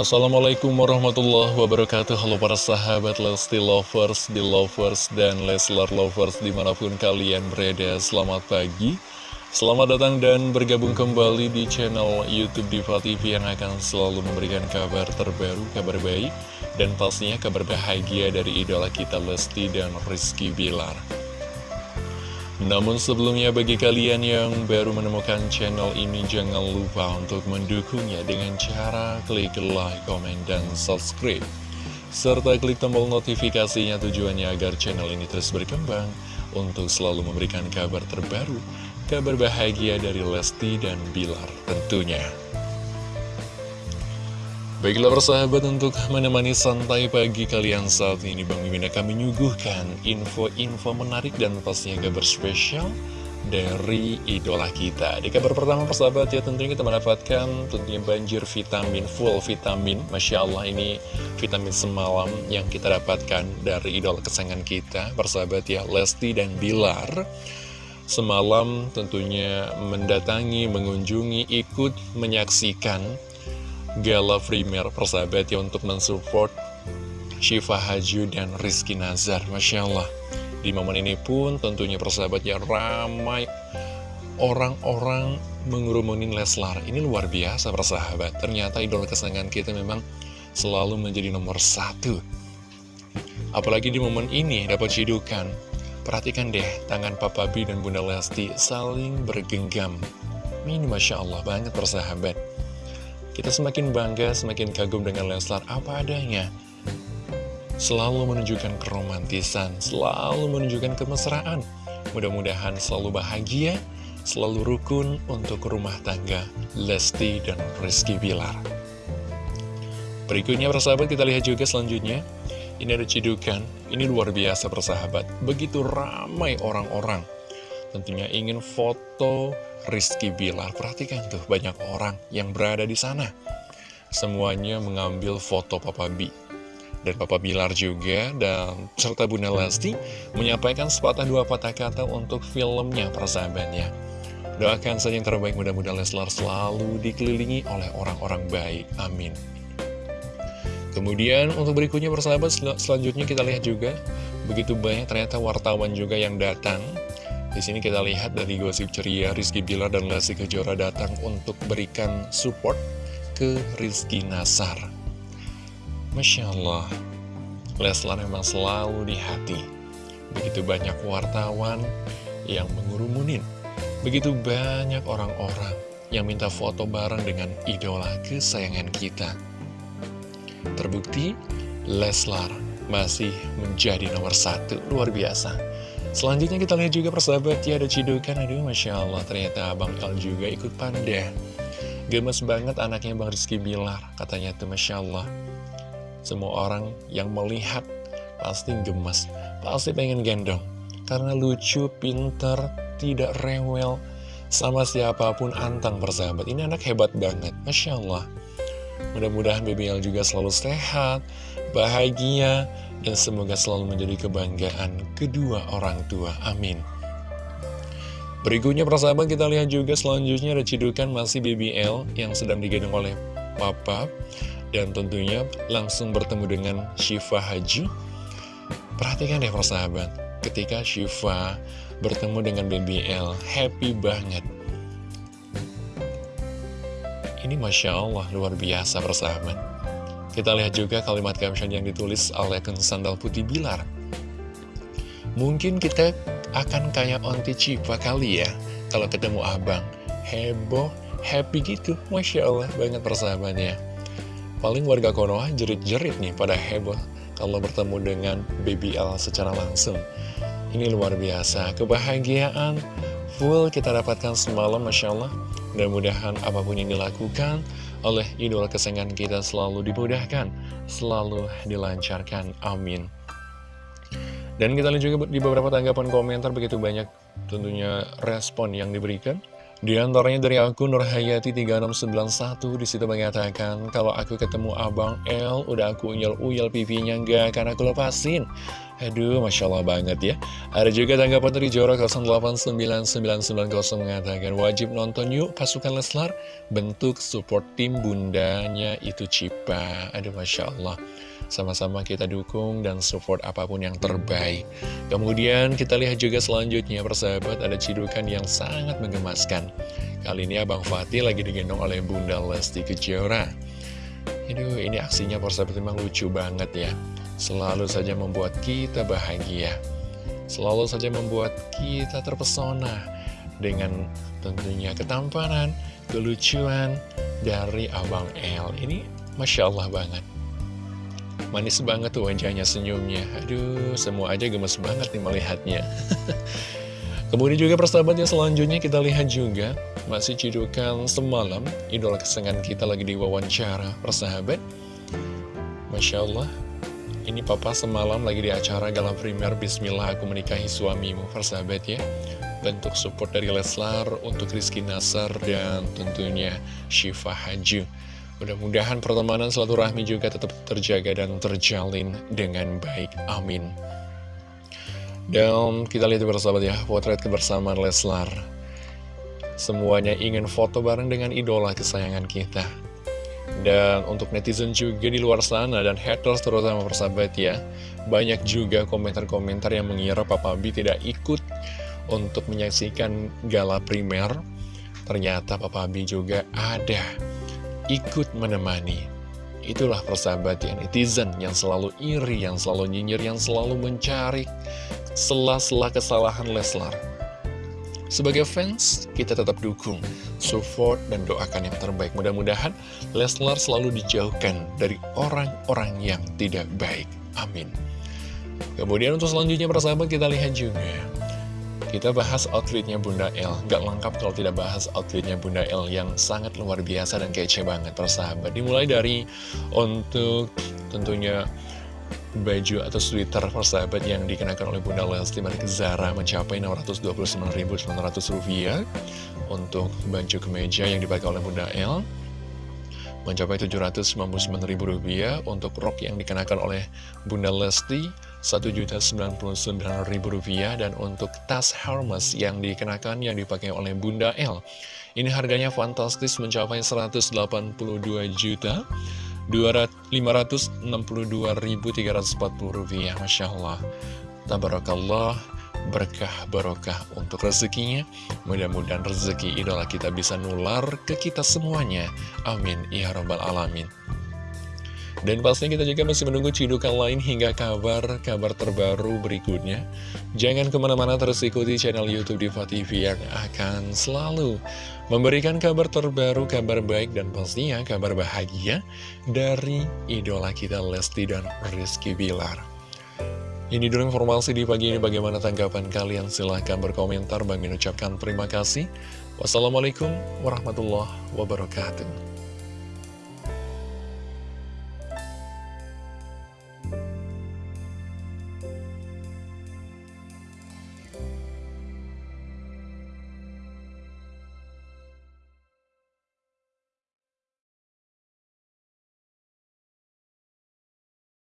Assalamualaikum warahmatullahi wabarakatuh. Halo para sahabat Lesti Lovers, Belovers, dan Leslar Lovers di mana pun kalian berada. Selamat pagi. Selamat datang dan bergabung kembali di channel Youtube Diva TV Yang akan selalu memberikan kabar terbaru, kabar baik Dan pastinya kabar bahagia dari idola kita Lesti dan Rizky Bilar namun sebelumnya bagi kalian yang baru menemukan channel ini jangan lupa untuk mendukungnya dengan cara klik like, komen, dan subscribe. Serta klik tombol notifikasinya tujuannya agar channel ini terus berkembang untuk selalu memberikan kabar terbaru, kabar bahagia dari Lesti dan Bilar tentunya. Baiklah persahabat untuk menemani santai pagi kalian saat ini Bang Mimin akan menyuguhkan info-info menarik dan pastinya kabar spesial dari idola kita. Di kabar pertama persahabat ya tentunya kita mendapatkan tentunya banjir vitamin, full vitamin. Masya Allah ini vitamin semalam yang kita dapatkan dari idola kesayangan kita. Persahabat ya Lesti dan Bilar Semalam tentunya mendatangi, mengunjungi, ikut menyaksikan Gala Premier persahabat ya untuk mensupport Syifa Haju dan Rizky Nazar Masya Allah. Di momen ini pun tentunya persahabat ya ramai orang-orang mengurumunin Leslar. Ini luar biasa persahabat. Ternyata idola kesenangan kita memang selalu menjadi nomor satu. Apalagi di momen ini dapat cidukan. Perhatikan deh tangan Papa B dan Bunda Lesti saling bergenggam. Ini Masya Allah banget persahabat kita semakin bangga, semakin kagum dengan Leslar apa adanya. Selalu menunjukkan keromantisan, selalu menunjukkan kemesraan. Mudah-mudahan selalu bahagia, selalu rukun untuk rumah tangga Lesti dan Rizky Bilar. Berikutnya persahabat kita lihat juga selanjutnya. Ini ada cidukan, ini luar biasa persahabat. Begitu ramai orang-orang. Tentunya ingin foto Rizky Bilar. Perhatikan tuh banyak orang yang berada di sana. Semuanya mengambil foto Papa B. Dan Papa Bilar juga dan serta Bunda Lesti menyampaikan sepatah dua patah kata untuk filmnya persahabatnya. Doakan saja yang terbaik mudah-mudahan Leslar selalu dikelilingi oleh orang-orang baik. Amin. Kemudian untuk berikutnya persahabat selanjutnya kita lihat juga begitu banyak ternyata wartawan juga yang datang di sini kita lihat dari gosip ceria Rizky Bilar dan Lesti Kejora datang untuk berikan support ke Rizky Nasar. Masya Allah, Leslar memang selalu di hati. Begitu banyak wartawan yang mengurumunin. Begitu banyak orang-orang yang minta foto bareng dengan idola kesayangan kita. Terbukti, Leslar masih menjadi nomor satu. Luar biasa. Selanjutnya kita lihat juga persahabat ya ada cidukan. Aduh Masya Allah ternyata Abang El juga ikut pandai. Gemes banget anaknya Bang Rizky Bilar Katanya tuh Masya Allah. Semua orang yang melihat pasti gemes Pasti pengen gendong. Karena lucu, pinter, tidak rewel Sama siapa pun antang persahabat. Ini anak hebat banget Masya Allah. Mudah-mudahan BBL juga selalu sehat Bahagia dan semoga selalu menjadi kebanggaan kedua orang tua. Amin. Berikutnya persahabat kita lihat juga selanjutnya ada cidukan masih BBL yang sedang digendong oleh Papa dan tentunya langsung bertemu dengan Syifa Haji. Perhatikan deh persahabat, ketika Syifa bertemu dengan BBL, happy banget. Ini Masya Allah luar biasa persahabat. Kita lihat juga kalimat caption yang ditulis oleh Sandal Putih Bilar. Mungkin kita akan kayak onti cipa kali ya, kalau ketemu abang. Heboh, happy gitu, Masya Allah banget persahabatnya. Paling warga Konoha jerit-jerit nih pada heboh kalau bertemu dengan BBL secara langsung. Ini luar biasa, kebahagiaan full kita dapatkan semalam, Masya Allah. Mudah-mudahan apa pun yang dilakukan, oleh idola kesayangan kita selalu dimudahkan, selalu dilancarkan. Amin. Dan kita lihat juga di beberapa tanggapan komentar begitu banyak tentunya respon yang diberikan. Di antaranya dari akun Nurhayati3691 di situ mengatakan kalau aku ketemu Abang L udah aku uyel-uyel pipinya enggak karena aku lepasin. Aduh, Masya Allah banget ya. Ada juga tanggapan dari Jora 089990 mengatakan wajib nonton yuk pasukan Leslar bentuk support tim bundanya itu Cipa. Aduh, Masya Allah. Sama-sama kita dukung dan support apa pun yang terbaik. Kemudian kita lihat juga selanjutnya persahabat ada cidukan yang sangat menggemaskan. Kali ini Abang Fatih lagi digendong oleh Bunda Lesti Kejora. Aduh ini aksinya persahabat memang lucu banget ya. Selalu saja membuat kita bahagia. Selalu saja membuat kita terpesona dengan tentunya ketampanan, kelucuan dari Abang L. Ini Masya Allah banget. Manis banget tuh wajahnya senyumnya Aduh semua aja gemes banget nih melihatnya Kemudian juga persahabatnya selanjutnya kita lihat juga Masih cidukan semalam Idola kesenangan kita lagi di wawancara Persahabat Masya Allah Ini papa semalam lagi di acara Galam Primer Bismillah aku menikahi suamimu Persahabat ya Bentuk support dari Leslar untuk Rizky Nasar dan tentunya Syifa Haju Mudah-mudahan pertemanan rahmi juga tetap terjaga dan terjalin dengan baik. Amin. Dan kita lihat bersama ya, potret kebersamaan Leslar. Semuanya ingin foto bareng dengan idola kesayangan kita. Dan untuk netizen juga di luar sana dan haters terutama persahabat ya, banyak juga komentar-komentar yang mengira Papa B tidak ikut untuk menyaksikan gala primer. Ternyata Papa B juga ada ikut menemani. Itulah persahabat ya netizen yang selalu iri, yang selalu nyinyir, yang selalu mencari sela-sela kesalahan Leslar. Sebagai fans, kita tetap dukung, support, dan doakan yang terbaik. Mudah-mudahan Leslar selalu dijauhkan dari orang-orang yang tidak baik. Amin. Kemudian untuk selanjutnya persahabat kita lihat juga kita bahas outfitnya Bunda L Gak lengkap kalau tidak bahas outfitnya Bunda L Yang sangat luar biasa dan kece banget persahabat Dimulai dari untuk tentunya baju atau sweater persahabat yang dikenakan oleh Bunda Lesti Manik Zara mencapai Rp629.900 untuk baju kemeja yang dipakai oleh Bunda L mencapai Rp799.000 untuk rok yang dikenakan oleh Bunda Lesti Rp1.099.000 dan untuk tas Hermes yang dikenakan yang dipakai oleh Bunda L. Ini harganya fantastis mencapai 182 juta 562.340 rupiah. Masya Allah. Tabarakallah berkah barokah untuk rezekinya. Mudah-mudahan rezeki idola kita bisa nular ke kita semuanya. Amin. Ya robbal alamin dan pastinya kita juga masih menunggu cidukan lain hingga kabar-kabar terbaru berikutnya. Jangan ke mana-mana terus ikuti channel Youtube Diva TV yang akan selalu memberikan kabar terbaru, kabar baik, dan pastinya kabar bahagia dari idola kita Lesti dan Rizky Bilar. Ini dulu informasi di pagi ini. Bagaimana tanggapan kalian? Silahkan berkomentar. Bang ucapkan terima kasih. Wassalamualaikum warahmatullahi wabarakatuh